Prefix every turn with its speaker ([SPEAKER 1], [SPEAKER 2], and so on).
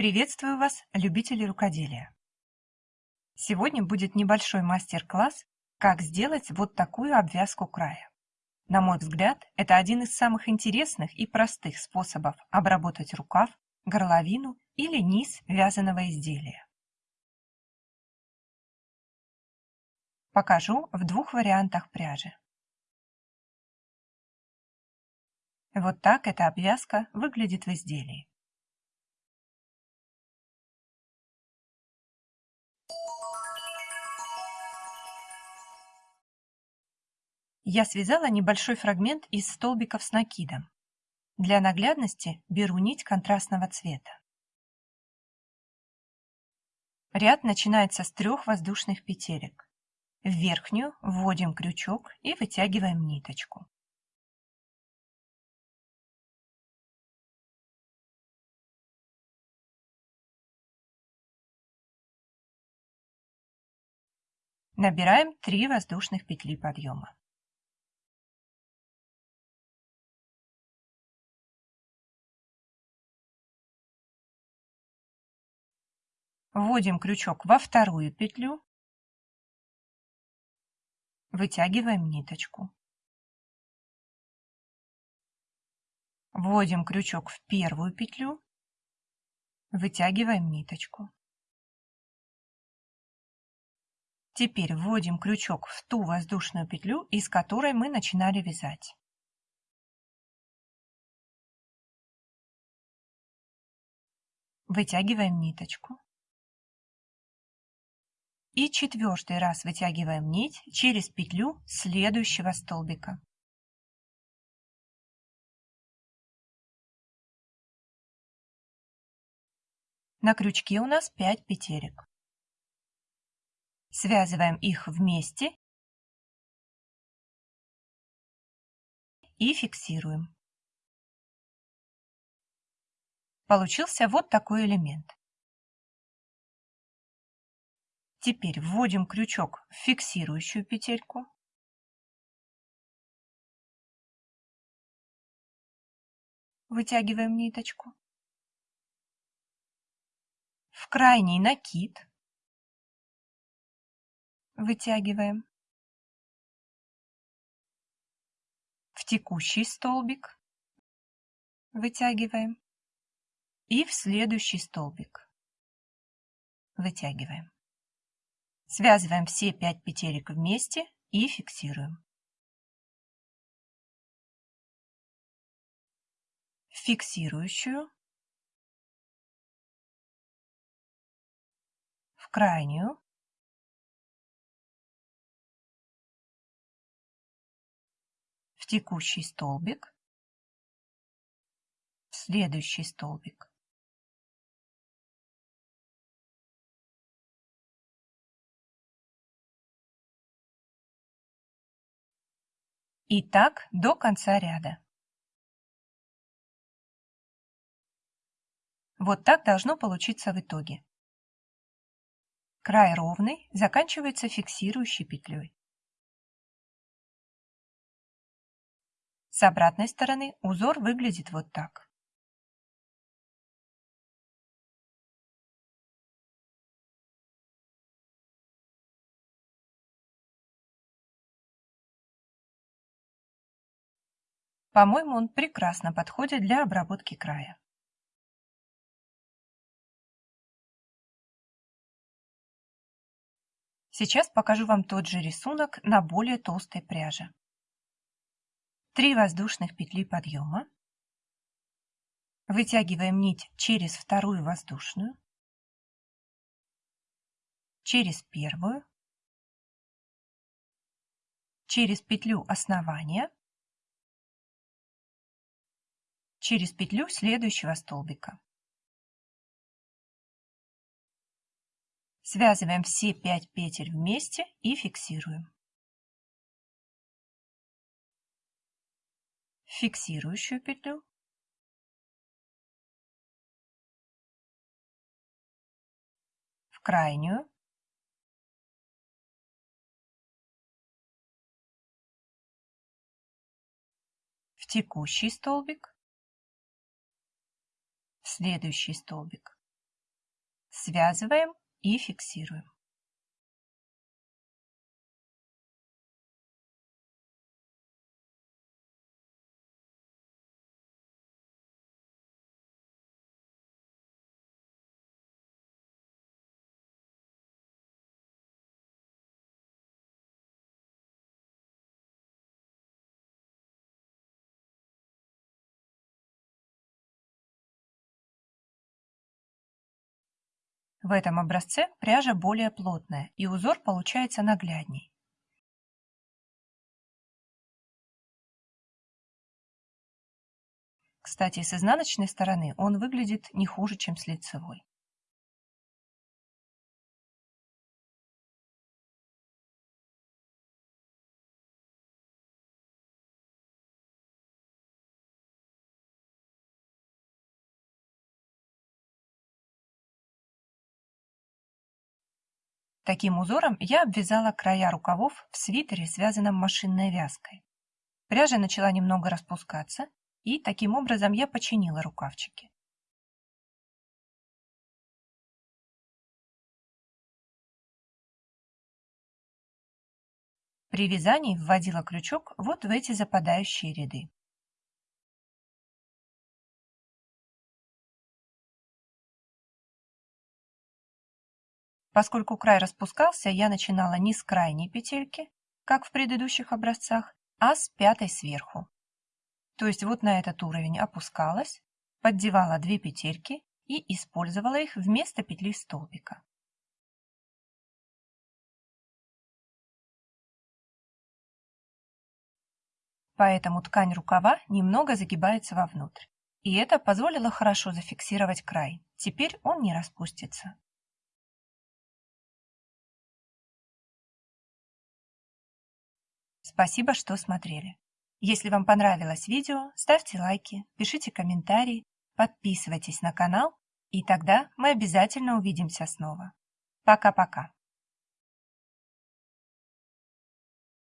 [SPEAKER 1] Приветствую вас, любители рукоделия! Сегодня будет небольшой мастер-класс, как сделать вот такую обвязку края. На мой взгляд, это один из самых интересных и простых способов обработать рукав, горловину или низ вязаного изделия. Покажу в двух вариантах пряжи. Вот так эта обвязка выглядит в изделии. Я связала небольшой фрагмент из столбиков с накидом. Для наглядности беру нить контрастного цвета. Ряд начинается с трех воздушных петелек. В верхнюю вводим крючок и вытягиваем ниточку. Набираем 3 воздушных петли подъема. Вводим крючок во вторую петлю, вытягиваем ниточку. Вводим крючок в первую петлю, вытягиваем ниточку. Теперь вводим крючок в ту воздушную петлю, из которой мы начинали вязать. Вытягиваем ниточку. И четвертый раз вытягиваем нить через петлю следующего столбика. На крючке у нас 5 петелек. Связываем их вместе и фиксируем. Получился вот такой элемент. Теперь вводим крючок в фиксирующую петельку. Вытягиваем ниточку. В крайний накид вытягиваем. В текущий столбик вытягиваем. И в следующий столбик вытягиваем. Связываем все 5 петелек вместе и фиксируем. фиксирующую, в крайнюю, текущий столбик, следующий столбик. И так до конца ряда. Вот так должно получиться в итоге. Край ровный, заканчивается фиксирующей петлей. С обратной стороны узор выглядит вот так. По-моему, он прекрасно подходит для обработки края. Сейчас покажу вам тот же рисунок на более толстой пряже. 3 воздушных петли подъема. Вытягиваем нить через вторую воздушную, через первую, через петлю основания, через петлю следующего столбика. Связываем все 5 петель вместе и фиксируем. фиксирующую петлю, в крайнюю, в текущий столбик, следующий столбик. Связываем и фиксируем. В этом образце пряжа более плотная и узор получается наглядней. Кстати, с изнаночной стороны он выглядит не хуже, чем с лицевой. Таким узором я обвязала края рукавов в свитере, связанном машинной вязкой. Пряжа начала немного распускаться, и таким образом я починила рукавчики. При вязании вводила крючок вот в эти западающие ряды. Поскольку край распускался, я начинала не с крайней петельки, как в предыдущих образцах, а с пятой сверху. То есть вот на этот уровень опускалась, поддевала две петельки и использовала их вместо петли столбика. Поэтому ткань рукава немного загибается вовнутрь. И это позволило хорошо зафиксировать край. Теперь он не распустится. Спасибо, что смотрели. Если вам понравилось видео, ставьте лайки, пишите комментарии, подписывайтесь на канал, и тогда мы обязательно увидимся снова. Пока-пока.